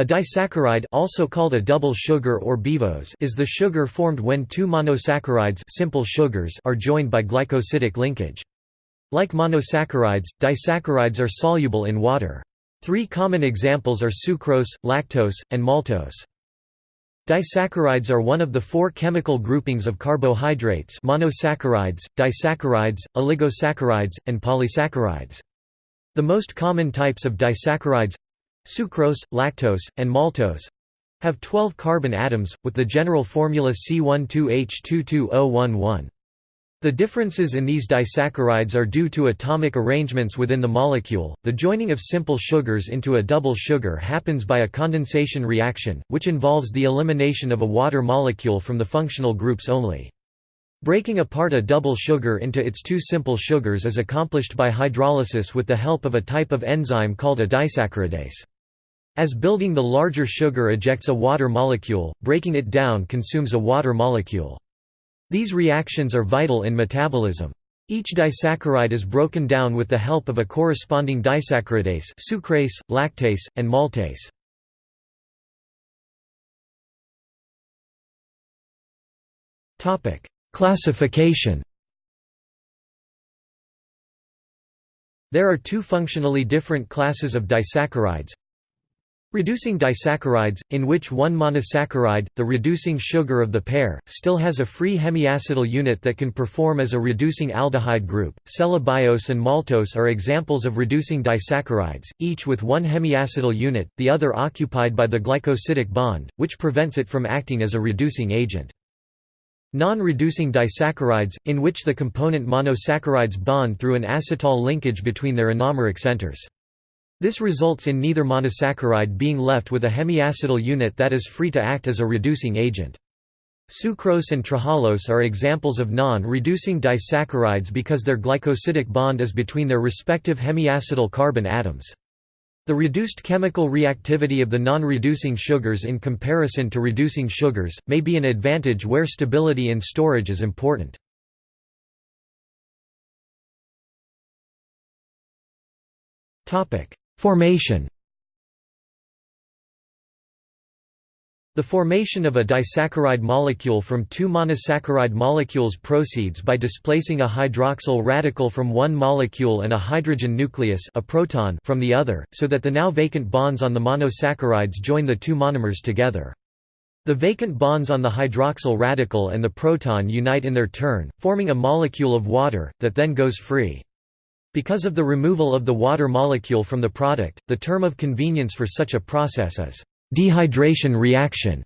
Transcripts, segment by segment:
A disaccharide also called a double sugar or biose is the sugar formed when two monosaccharides simple sugars are joined by glycosidic linkage. Like monosaccharides, disaccharides are soluble in water. Three common examples are sucrose, lactose, and maltose. Disaccharides are one of the four chemical groupings of carbohydrates monosaccharides, disaccharides, oligosaccharides, and polysaccharides. The most common types of disaccharides—sucrose, lactose, and maltose—have 12 carbon atoms, with the general formula C12H22011. The differences in these disaccharides are due to atomic arrangements within the molecule. The joining of simple sugars into a double sugar happens by a condensation reaction, which involves the elimination of a water molecule from the functional groups only. Breaking apart a double sugar into its two simple sugars is accomplished by hydrolysis with the help of a type of enzyme called a disaccharidase. As building the larger sugar ejects a water molecule, breaking it down consumes a water molecule. These reactions are vital in metabolism. Each disaccharide is broken down with the help of a corresponding disaccharidase sucrase, lactase, and maltase. Classification There are two functionally different classes of disaccharides, Reducing disaccharides, in which one monosaccharide, the reducing sugar of the pair, still has a free hemiacetal unit that can perform as a reducing aldehyde group. Cellobiose and maltose are examples of reducing disaccharides, each with one hemiacetal unit, the other occupied by the glycosidic bond, which prevents it from acting as a reducing agent. Non-reducing disaccharides, in which the component monosaccharides bond through an acetal linkage between their anomeric centers. This results in neither monosaccharide being left with a hemiacetal unit that is free to act as a reducing agent. Sucrose and trehalose are examples of non-reducing disaccharides because their glycosidic bond is between their respective hemiacetal carbon atoms. The reduced chemical reactivity of the non-reducing sugars in comparison to reducing sugars, may be an advantage where stability in storage is important. Formation The formation of a disaccharide molecule from two monosaccharide molecules proceeds by displacing a hydroxyl radical from one molecule and a hydrogen nucleus a proton from the other, so that the now vacant bonds on the monosaccharides join the two monomers together. The vacant bonds on the hydroxyl radical and the proton unite in their turn, forming a molecule of water, that then goes free. Because of the removal of the water molecule from the product, the term of convenience for such a process is dehydration reaction,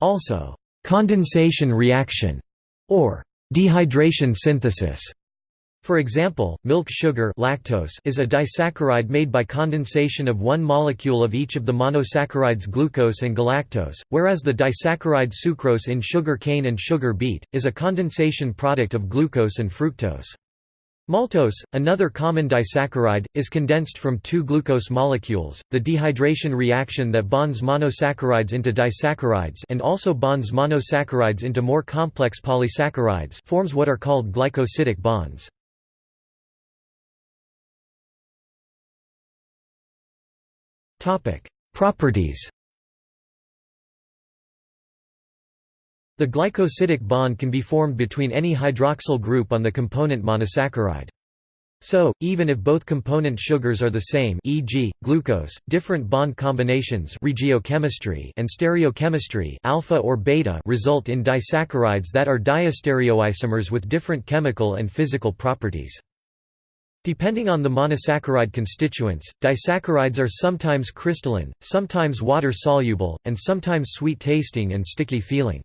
also condensation reaction, or dehydration synthesis. For example, milk sugar lactose is a disaccharide made by condensation of one molecule of each of the monosaccharides glucose and galactose, whereas the disaccharide sucrose in sugar cane and sugar beet, is a condensation product of glucose and fructose. Maltose, another common disaccharide, is condensed from two glucose molecules. The dehydration reaction that bonds monosaccharides into disaccharides and also bonds monosaccharides into more complex polysaccharides forms what are called glycosidic bonds. Topic: Properties The glycosidic bond can be formed between any hydroxyl group on the component monosaccharide. So, even if both component sugars are the same e.g., glucose, different bond combinations regiochemistry and stereochemistry alpha or beta result in disaccharides that are diastereoisomers with different chemical and physical properties. Depending on the monosaccharide constituents, disaccharides are sometimes crystalline, sometimes water-soluble, and sometimes sweet-tasting and sticky feeling.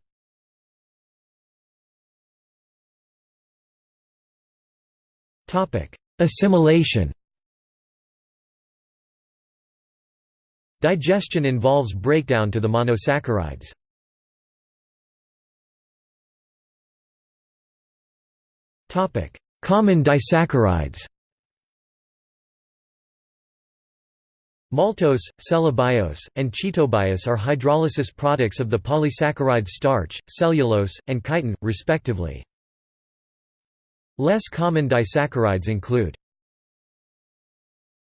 Assimilation Digestion involves breakdown to the monosaccharides. Common disaccharides Maltose, cellobiose, and chitobiose are hydrolysis products of the polysaccharides starch, cellulose, and chitin, respectively. Less common disaccharides include